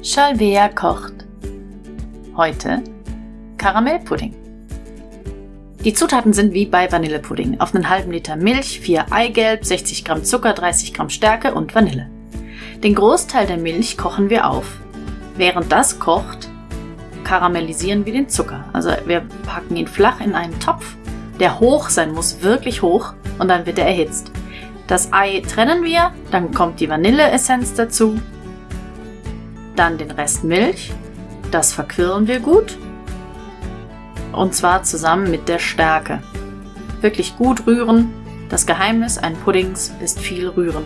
Shalvea kocht. Heute Karamellpudding. Die Zutaten sind wie bei Vanillepudding. Auf einen halben Liter Milch, 4 Eigelb, 60 Gramm Zucker, 30 Gramm Stärke und Vanille. Den Großteil der Milch kochen wir auf. Während das kocht, karamellisieren wir den Zucker. Also wir packen ihn flach in einen Topf, der hoch sein muss, wirklich hoch, und dann wird er erhitzt. Das Ei trennen wir, dann kommt die Vanilleessenz dazu, dann den Rest Milch, das verquirlen wir gut und zwar zusammen mit der Stärke. Wirklich gut rühren. Das Geheimnis ein Puddings ist viel rühren.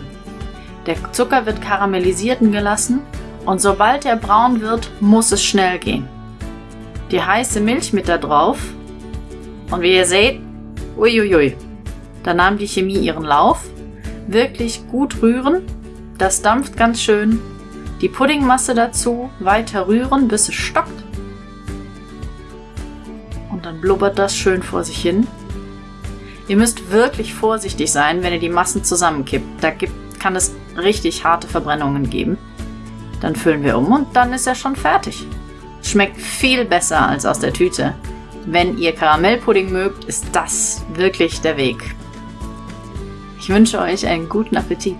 Der Zucker wird karamellisiert gelassen und sobald er braun wird, muss es schnell gehen. Die heiße Milch mit da drauf und wie ihr seht, uiuiui, da nahm die Chemie ihren Lauf wirklich gut rühren. Das dampft ganz schön. Die Puddingmasse dazu weiter rühren, bis es stockt. Und dann blubbert das schön vor sich hin. Ihr müsst wirklich vorsichtig sein, wenn ihr die Massen zusammenkippt. Da gibt, kann es richtig harte Verbrennungen geben. Dann füllen wir um und dann ist er schon fertig. Schmeckt viel besser als aus der Tüte. Wenn ihr Karamellpudding mögt, ist das wirklich der Weg. Ich wünsche euch einen guten Appetit.